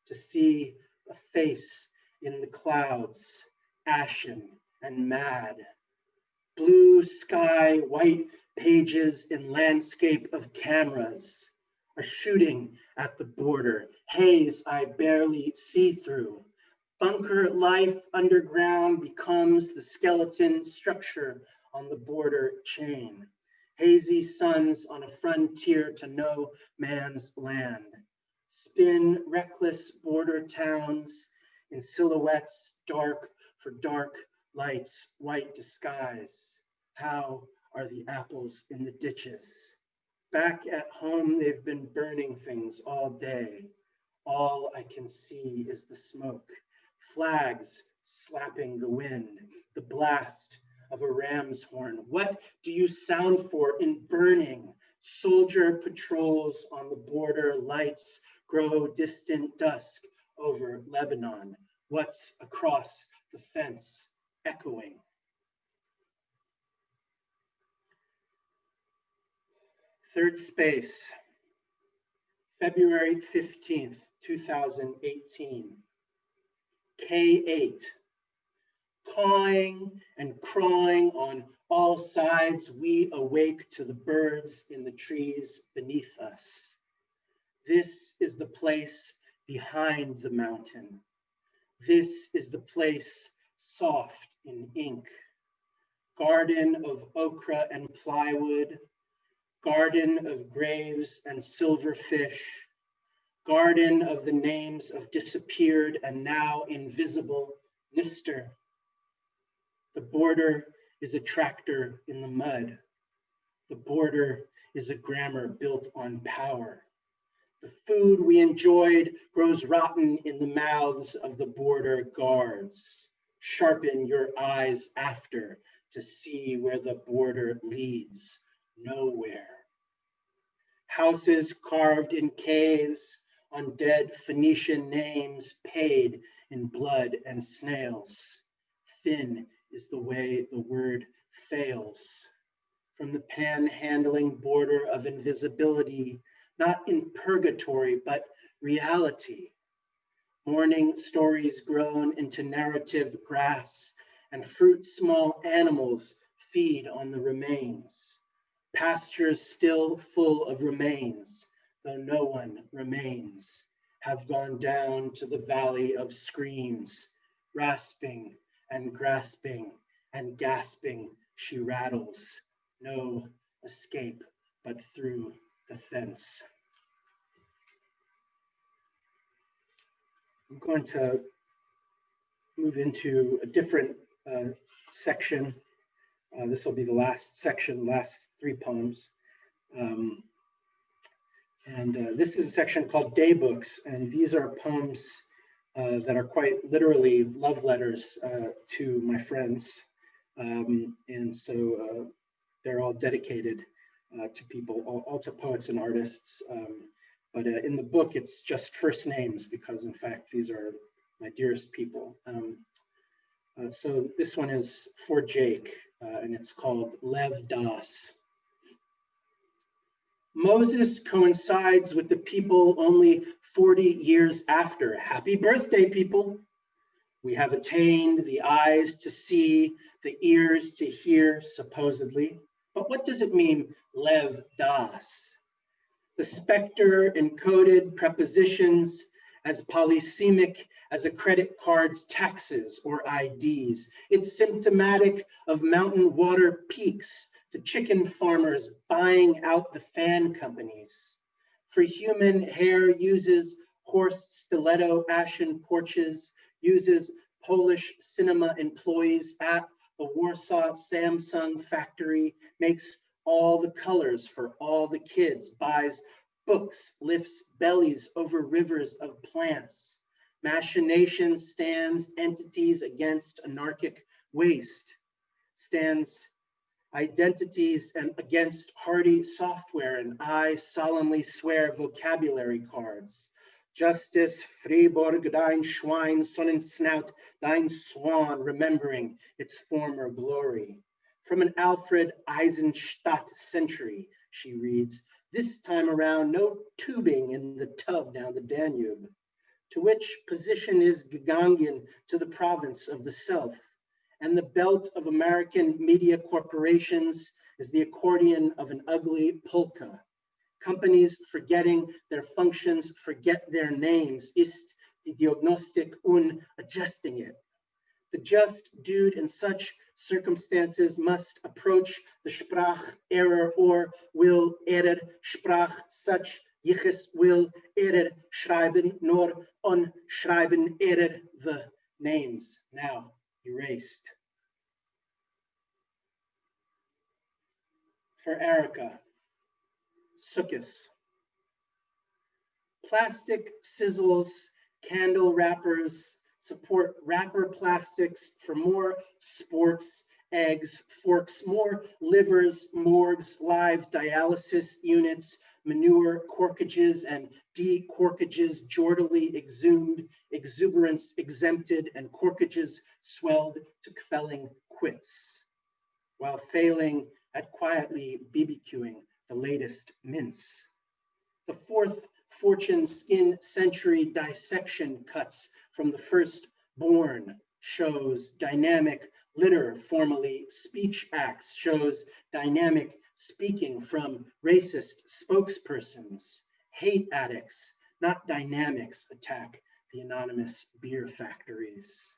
[SPEAKER 3] to see a face in the clouds, ashen and mad. Blue sky, white pages in landscape of cameras, a shooting at the border, haze I barely see through. Bunker life underground becomes the skeleton structure on the border chain. Hazy suns on a frontier to no man's land. Spin reckless border towns in silhouettes dark for dark lights, white disguise. How are the apples in the ditches? Back at home, they've been burning things all day. All I can see is the smoke, flags slapping the wind, the blast of a ram's horn. What do you sound for in burning? Soldier patrols on the border, lights grow distant dusk over Lebanon. What's across the fence echoing? Third space, February 15th, 2018. K8, cawing and crawling on all sides, we awake to the birds in the trees beneath us. This is the place behind the mountain. This is the place soft in ink. Garden of okra and plywood, garden of graves and silverfish, garden of the names of disappeared and now invisible Lister. The border is a tractor in the mud. The border is a grammar built on power. The food we enjoyed grows rotten in the mouths of the border guards. Sharpen your eyes after to see where the border leads, nowhere. Houses carved in caves on dead Phoenician names paid in blood and snails. Thin is the way the word fails. From the panhandling border of invisibility, not in purgatory, but reality. Morning stories grown into narrative grass and fruit small animals feed on the remains. Pastures still full of remains, though no one remains, have gone down to the valley of screams, rasping and grasping and gasping, she rattles. No escape but through the fence. I'm going to move into a different uh, section. Uh, this will be the last section, last three poems. Um, and uh, this is a section called Daybooks, and these are poems uh, that are quite literally love letters uh, to my friends. Um, and so uh, they're all dedicated uh, to people, all, all, to poets and artists. Um, but in the book, it's just first names because in fact, these are my dearest people. Um, so this one is for Jake and it's called Lev Das. Moses coincides with the people only 40 years after. Happy birthday, people. We have attained the eyes to see, the ears to hear, supposedly. But what does it mean, lev das? The specter encoded prepositions as polysemic as a credit card's taxes or IDs. It's symptomatic of mountain water peaks, the chicken farmers buying out the fan companies. For human hair uses horse stiletto ashen porches, uses Polish cinema employees at the Warsaw Samsung factory, makes all the colors for all the kids, buys books, lifts bellies over rivers of plants, machinations stands entities against anarchic waste, stands identities and against hardy software, and I solemnly swear vocabulary cards. Justice, Fribourg, dein Schwein, Sonnensnout, dein Swan, remembering its former glory. From an Alfred Eisenstaedt century, she reads, this time around, no tubing in the tub down the Danube. To which position is Gegangen to the province of the self, and the belt of American media corporations is the accordion of an ugly polka. Companies forgetting their functions, forget their names, ist die Diagnostik un adjusting it. The just dude in such circumstances must approach the Sprach error or will error Sprach such Yichus will error schreiben nor on schreiben error the names now erased. For Erica, Sukkis. Plastic sizzles, candle wrappers, support wrapper plastics for more sports, eggs, forks, more livers, morgues, live dialysis units, manure corkages and decorkages jordily exhumed, exuberance exempted, and corkages swelled to quelling quits, while failing at quietly BBQing the latest mints. The fourth fortune skin century dissection cuts from the firstborn shows dynamic litter, formally speech acts, shows dynamic speaking from racist spokespersons, hate addicts, not dynamics attack the anonymous beer factories.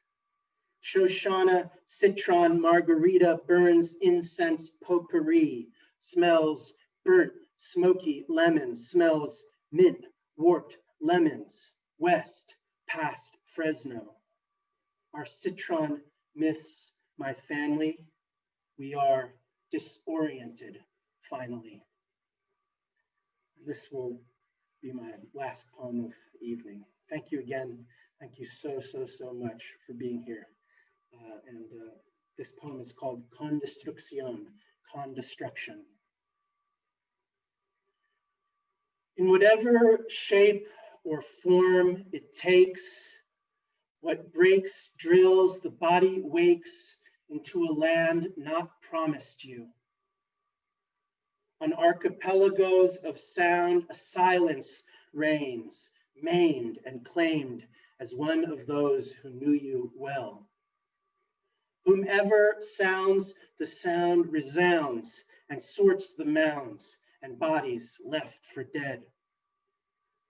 [SPEAKER 3] Shoshana, citron, margarita, burns incense potpourri, smells burnt, smoky lemons, smells mint, warped lemons, west, past Fresno. Our citron myths, my family, we are disoriented finally. This will be my last poem of the evening. Thank you again. Thank you so, so, so much for being here. Uh, and uh, this poem is called Con Destruction. In whatever shape or form it takes, what breaks, drills, the body wakes into a land not promised you. On archipelagos of sound, a silence reigns, maimed and claimed as one of those who knew you well. Whomever sounds, the sound resounds and sorts the mounds and bodies left for dead.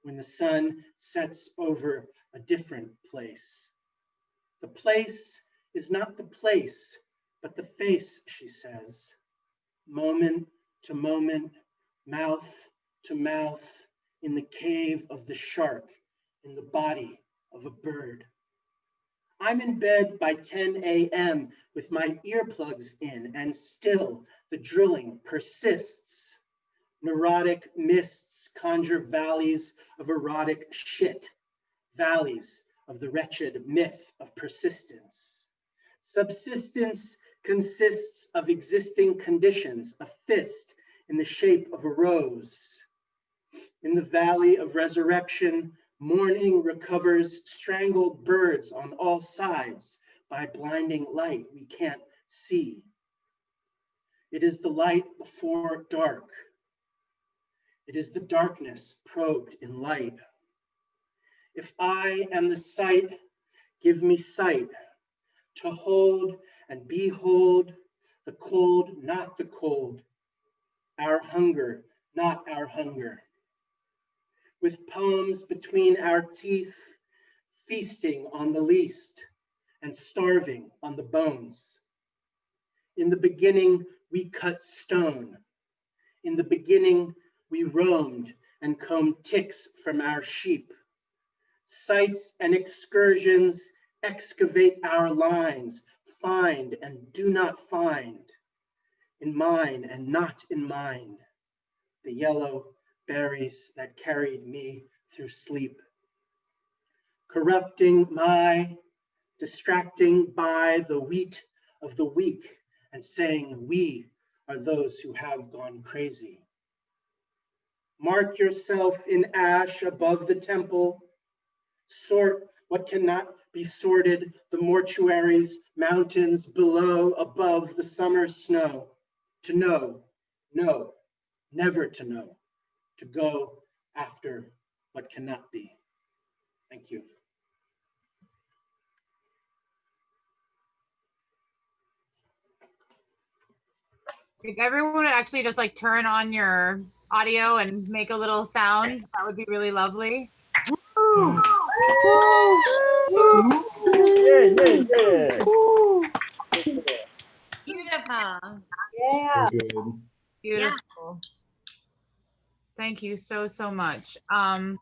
[SPEAKER 3] When the sun sets over a different place. The place is not the place, but the face, she says. Moment to moment, mouth to mouth, in the cave of the shark, in the body of a bird. I'm in bed by 10 a.m. with my earplugs in, and still the drilling persists. Neurotic mists conjure valleys of erotic shit, valleys of the wretched myth of persistence. Subsistence consists of existing conditions, a fist in the shape of a rose. In the valley of resurrection, morning recovers strangled birds on all sides by blinding light we can't see. It is the light before dark. It is the darkness probed in light. If I am the sight, give me sight to hold and behold the cold, not the cold, our hunger, not our hunger. With poems between our teeth, feasting on the least and starving on the bones. In the beginning, we cut stone. In the beginning, we roamed and combed ticks from our sheep. Sights and excursions excavate our lines, find and do not find, in mine and not in mine, the yellow berries that carried me through sleep. Corrupting my, distracting by the wheat of the weak and saying we are those who have gone crazy. Mark yourself in ash above the temple. Sort what cannot be sorted, the mortuaries, mountains below, above the summer snow. To know, know, never to know, to go after what cannot be. Thank you.
[SPEAKER 1] If everyone would actually just like turn on your audio and make a little sound, that would be really lovely. Woo!
[SPEAKER 5] Yeah, yeah, yeah.
[SPEAKER 6] Beautiful.
[SPEAKER 7] Yeah.
[SPEAKER 1] Beautiful. Thank you so, so much. Um,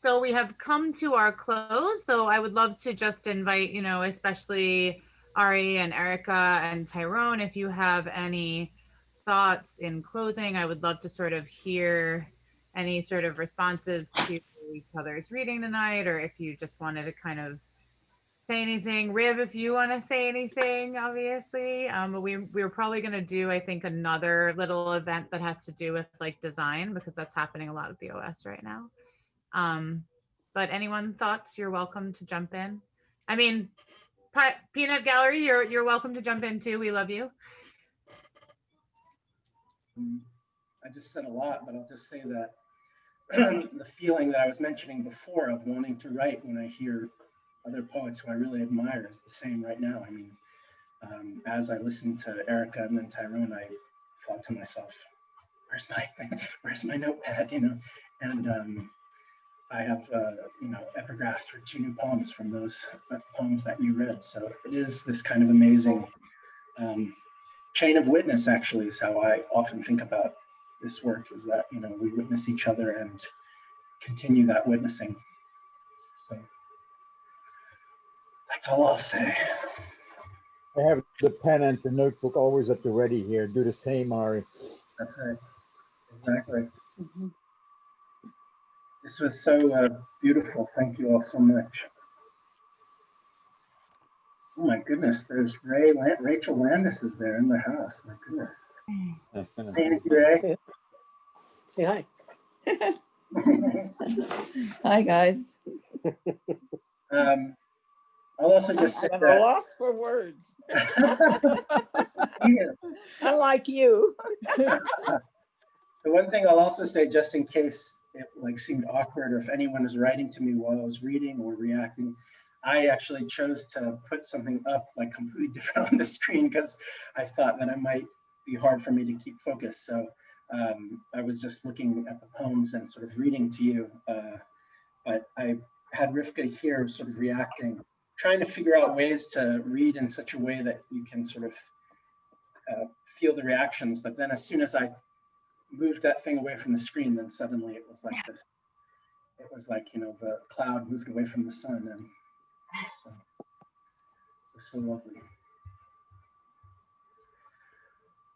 [SPEAKER 1] so we have come to our close, though I would love to just invite, you know, especially Ari and Erica and Tyrone, if you have any thoughts in closing, I would love to sort of hear any sort of responses to each other's reading tonight, or if you just wanted to kind of say anything. Riv, if you want to say anything, obviously. Um, but we we're probably going to do, I think, another little event that has to do with like design because that's happening a lot at the OS right now. Um, but anyone thoughts? You're welcome to jump in. I mean, Peanut Gallery, you're you're welcome to jump in too. We love you.
[SPEAKER 3] Um, I just said a lot, but I'll just say that the feeling that I was mentioning before of wanting to write when I hear other poets who I really admire is the same right now. I mean, um, as I listened to Erica and then Tyrone, I thought to myself, "Where's my where's my notepad?" You know, and um, I have uh, you know epigraphs for two new poems from those uh, poems that you read. So it is this kind of amazing um, chain of witness. Actually, is how I often think about this work. Is that you know we witness each other and continue that witnessing. So all I'll say.
[SPEAKER 5] I have the pen and the notebook always at the ready here. Do the same, Ari.
[SPEAKER 3] That's right. Exactly. This was so uh, beautiful. Thank you all so much. Oh my goodness, there's Ray, Lan- Rachel Landis is there in the house. My goodness. Thank you, Ray.
[SPEAKER 7] Say say hi.
[SPEAKER 8] Hi, guys.
[SPEAKER 3] um, I'll also just say
[SPEAKER 8] I'm at a
[SPEAKER 3] that.
[SPEAKER 8] loss for words.
[SPEAKER 3] Yeah.
[SPEAKER 8] Unlike you.
[SPEAKER 3] The one thing I'll also say, just in case it like seemed awkward, or if anyone was writing to me while I was reading or reacting, I actually chose to put something up like completely different on the screen because I thought that it might be hard for me to keep focus. So um, I was just looking at the poems and sort of reading to you. Uh, but I had Rivka here sort of reacting, trying to figure out ways to read in such a way that you can sort of uh, feel the reactions. But then as soon as I moved that thing away from the screen, then suddenly it was like this. It was like, you know, the cloud moved away from the sun and so, just so lovely.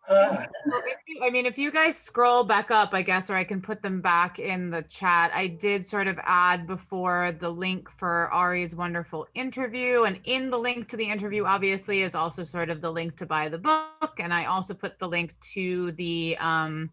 [SPEAKER 1] I mean, if you guys scroll back up, I guess, or I can put them back in the chat. I did sort of add before the link for Ari's wonderful interview. And in the link to the interview, obviously, is also sort of the link to buy the book. And I also put the link to the um,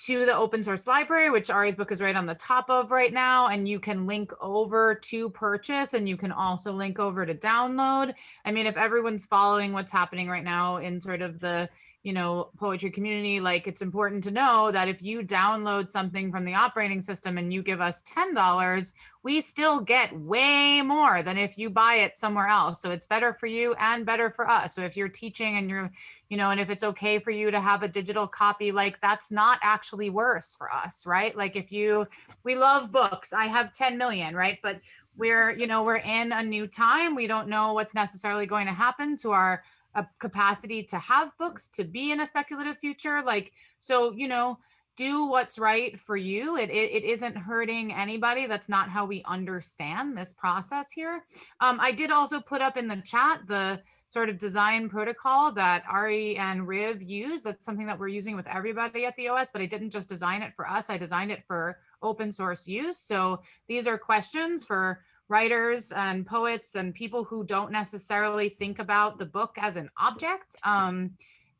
[SPEAKER 1] to the open source library, which Ari's book is right on the top of right now. And you can link over to purchase and you can also link over to download. I mean, if everyone's following what's happening right now in sort of the you know poetry community like it's important to know that if you download something from the operating system and you give us $10 we still get way more than if you buy it somewhere else. So it's better for you and better for us. So if you're teaching and you're you know and if it's okay for you to have a digital copy like that's not actually worse for us right? Like if you we love books. I have 10 million right? But we're, you know, we're in a new time. We don't know what's necessarily going to happen to our uh, capacity to have books, to be in a speculative future. Like, so, you know, do what's right for you. It, it, it isn't hurting anybody. That's not how we understand this process here. Um, I did also put up in the chat the sort of design protocol that Ari and Riv use. That's something that we're using with everybody at the OS, but I didn't just design it for us. I designed it for open source use. So these are questions for writers and poets and people who don't necessarily think about the book as an object. Um,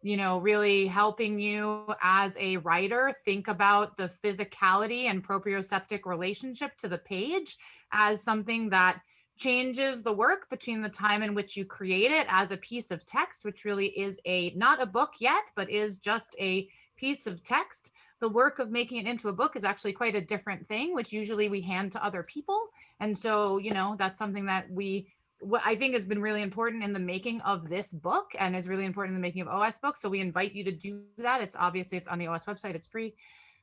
[SPEAKER 1] you know, really helping you as a writer think about the physicality and proprioceptic relationship to the page as something that changes the work between the time in which you create it as a piece of text, which really is a not a book yet, but is just a piece of text. The work of making it into a book is actually quite a different thing, which usually we hand to other people. And so, you know, that's something that we what I think has been really important in the making of this book and is really important in the making of OS books. So we invite you to do that. It's obviously it's on the OS website, it's free.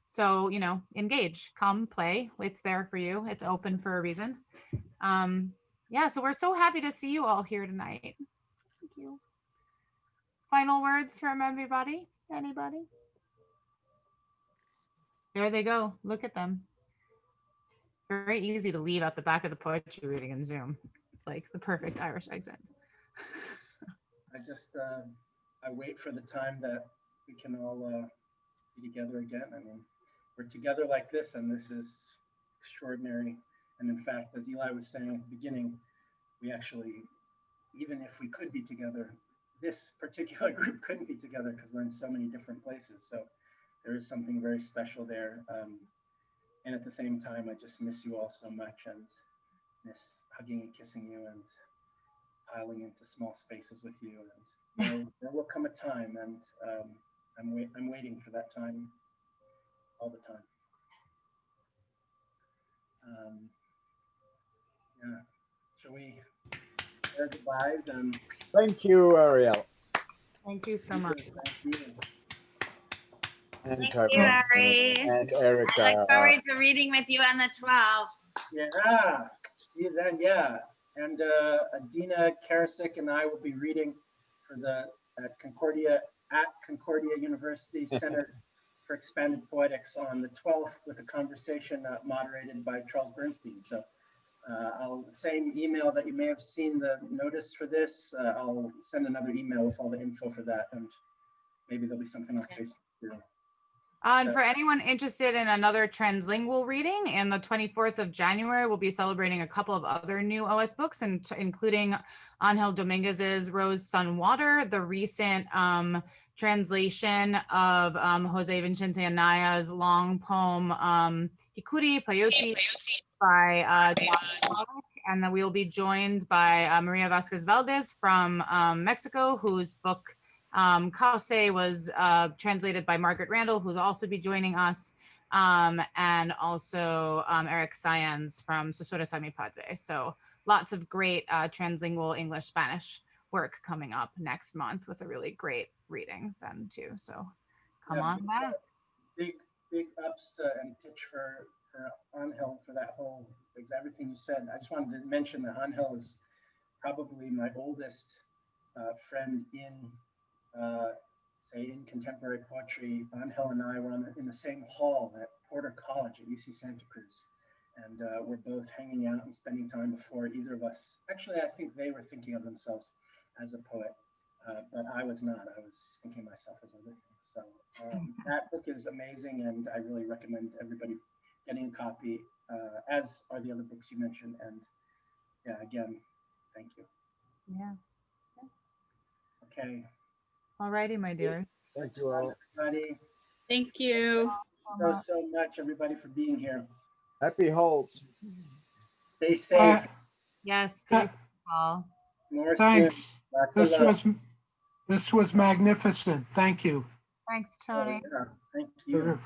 [SPEAKER 1] So, you know, engage, come play. It's there for you. It's open for a reason. Um, yeah, so we're so happy to see you all here tonight. Thank you. Final words from everybody? Anybody? There they go. Look at them. Very easy to leave out the back of the poetry reading in Zoom. It's like the perfect Irish exit.
[SPEAKER 3] I just, um, I wait for the time that we can all uh, be together again. I mean, we're together like this, and this is extraordinary. And in fact, as Eli was saying at the beginning, we actually, even if we could be together, this particular group couldn't be together because we're in so many different places. So there is something very special there. Um, and at the same time, I just miss you all so much and miss hugging and kissing you and piling into small spaces with you. And there, there will come a time, and um, I'm wait, I'm waiting for that time all the time. Um, yeah, shall we say our goodbyes and
[SPEAKER 5] Thank you, Ariel.
[SPEAKER 1] Thank you so much.
[SPEAKER 3] thank you.
[SPEAKER 5] And
[SPEAKER 6] Thank
[SPEAKER 5] Carmen,
[SPEAKER 6] you, Ari.
[SPEAKER 5] And
[SPEAKER 6] I look forward to reading with you on the 12th.
[SPEAKER 3] Yeah, see you then. Yeah, and uh, Adeena Karasick and I will be reading for the at Concordia at Concordia University Center for Expanded Poetics on the 12th with a conversation uh, moderated by Charles Bernstein. So uh, I'll same email that you may have seen the notice for this. Uh, I'll send another email with all the info for that, and maybe there'll be something on Facebook too.
[SPEAKER 1] Uh, and for anyone interested in another translingual reading, in the 24th of January, we'll be celebrating a couple of other new OS books, and including Angel Dominguez's Rose, Sun, Water, the recent um, translation of um, Jose Vicente Anaya's long poem um, Hikuri Peyote by uh, and then we will be joined by uh, Maria Vasquez Valdez from um, Mexico, whose book um, was uh, translated by Margaret Randall, who's also be joining us, um, and also um, Eric Sayans from Susura Sami Padre. So lots of great uh, translingual English Spanish work coming up next month with a really great reading then too. So come
[SPEAKER 3] Yeah,
[SPEAKER 1] on
[SPEAKER 3] big-
[SPEAKER 1] back.
[SPEAKER 3] Big, big ups to, and pitch for, for Angel for that whole, everything you said. I just wanted to mention that Angel is probably my oldest uh, friend in, uh, say, in contemporary poetry. Angel and I were on the, in the same hall at Porter College at UC Santa Cruz. And uh, we're both hanging out and spending time before either of us. Actually, I think they were thinking of themselves as a poet. Uh, but I was not. I was thinking myself as other things. So um, that book is amazing, and I really recommend everybody getting a copy, uh, as are the other books you mentioned. And yeah, again, thank you.
[SPEAKER 1] Yeah.
[SPEAKER 3] Okay,
[SPEAKER 1] Alrighty, my dear.
[SPEAKER 5] Thank you all.
[SPEAKER 3] everybody,
[SPEAKER 8] Thank you.
[SPEAKER 3] so so much, everybody, for being here.
[SPEAKER 5] Happy holds.
[SPEAKER 3] Stay
[SPEAKER 9] Uh,
[SPEAKER 3] safe.
[SPEAKER 1] Yes, stay safe, all.
[SPEAKER 3] More.
[SPEAKER 9] Thanks. This was, this was magnificent. Thank you.
[SPEAKER 1] Thanks,
[SPEAKER 3] Oh,
[SPEAKER 1] Tony.
[SPEAKER 3] yeah, Thank you.
[SPEAKER 9] Sure.